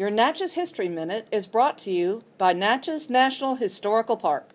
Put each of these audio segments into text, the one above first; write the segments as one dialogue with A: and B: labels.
A: Your Natchez History Minute is brought to you by Natchez National Historical Park.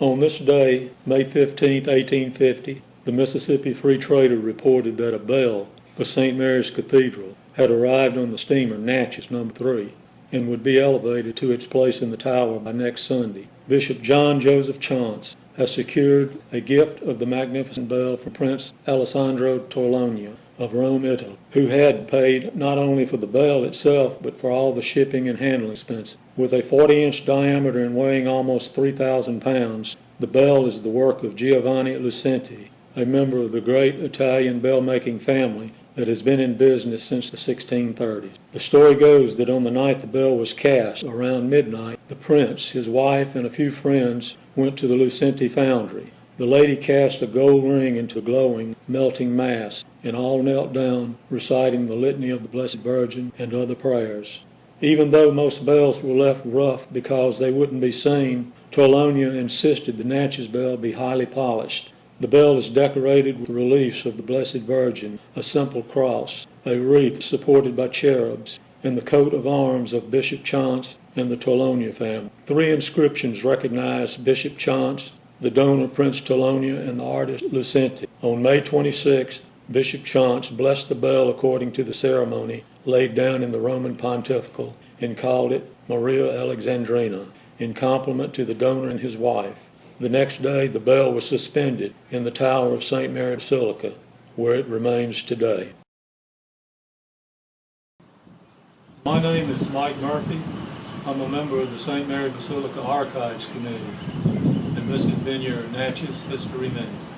B: On this day, May 15, 1850, the Mississippi Free Trader reported that a bell for St. Mary's Cathedral had arrived on the steamer Natchez Number 3 and would be elevated to its place in the tower by next Sunday. Bishop John Joseph Chanche has secured a gift of the magnificent bell for Prince Alessandro Torlonia of Rome, Italy, who had paid not only for the bell itself but for all the shipping and handling expenses. With a 40 inch diameter and weighing almost 3,000 pounds, the bell is the work of Giovanni Lucenti, a member of the great Italian bell making family that has been in business since the 1630s. The story goes that on the night the bell was cast, around midnight, the prince, his wife, and a few friends went to the Lucenti foundry. The lady cast a gold ring into glowing, melting mass, and all knelt down, reciting the Litany of the Blessed Virgin and other prayers. Even though most bells were left rough because they wouldn't be seen, Torlonia insisted the Natchez bell be highly polished. The bell is decorated with reliefs of the Blessed Virgin, a simple cross, a wreath supported by cherubs, and the coat of arms of Bishop Chanche and the Torlonia family. Three inscriptions recognize Bishop Chanche, the donor Prince Torlonia, and the artist Lucenti. On May 26th, Bishop Chanche blessed the bell according to the ceremony laid down in the Roman Pontifical and called it Maria Alexandrina in compliment to the donor and his wife. The next day, the bell was suspended in the tower of St. Mary Basilica, where it remains today. My name is Mike Murphy. I'm a member of the St. Mary Basilica Archives Committee, this has been your Natchez History Minute.